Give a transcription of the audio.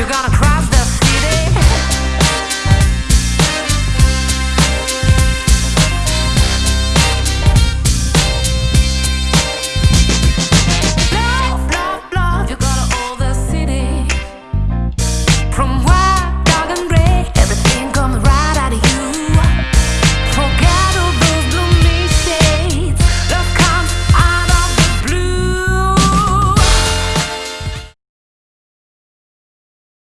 You gotta